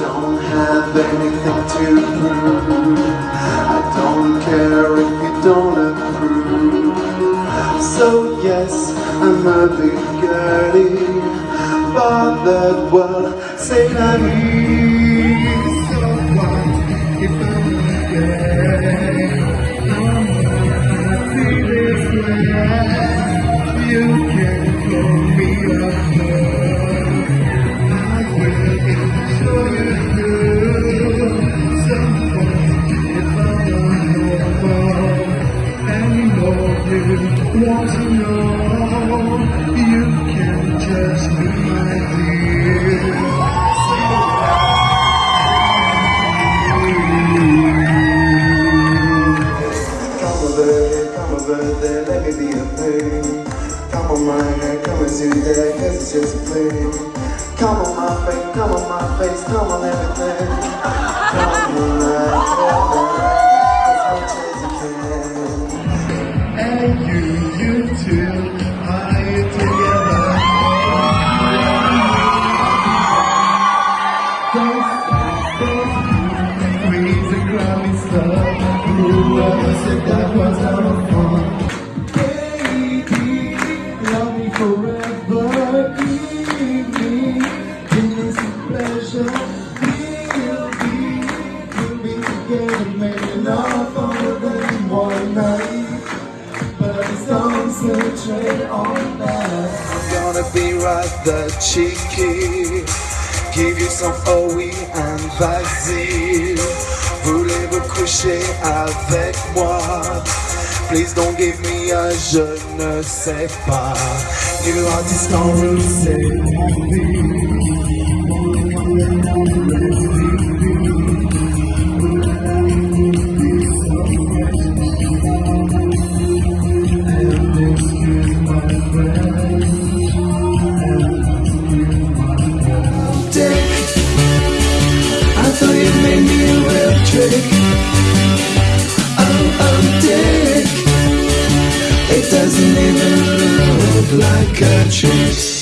don't have anything to prove. I don't care if you don't approve. So yes, I'm a big girlie, but that well, say naive. So what if I'm? I'm. You want to know, you can judge me, my dear. Come on, baby, come on, birthday, let me be a pain. Come on, hand, come and do that, cause it's just a play. Come on, my face, come on, my face, come on, everything. Whoever said that was out of fun. Baby, love me forever. Give me, give pleasure. We'll be, we'll be together, maybe not for than one night. But I just concentrate on that. I'm gonna be rather cheeky. Give you some OE and vas-y. Avec moi? Please don't give me a je ne sais pas. You are distant you. cheeks.